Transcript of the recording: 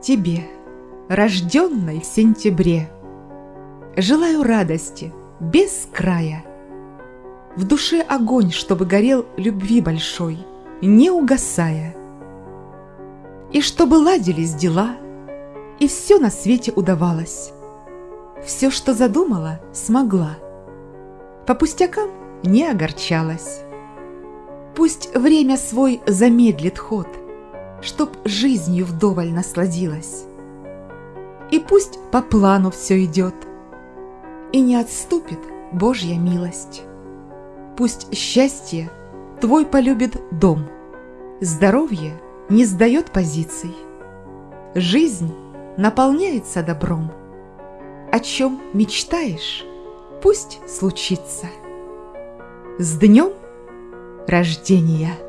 Тебе, рожденной в сентябре, Желаю радости без края. В душе огонь, чтобы горел любви большой, Не угасая. И чтобы ладились дела, И все на свете удавалось. Все, что задумала, смогла. По пустякам не огорчалась. Пусть время свой замедлит ход, Чтоб жизнью вдоволь насладилась. И пусть по плану все идет, И не отступит Божья милость. Пусть счастье твой полюбит дом, Здоровье не сдает позиций, Жизнь наполняется добром. О чем мечтаешь, пусть случится. С днем рождения!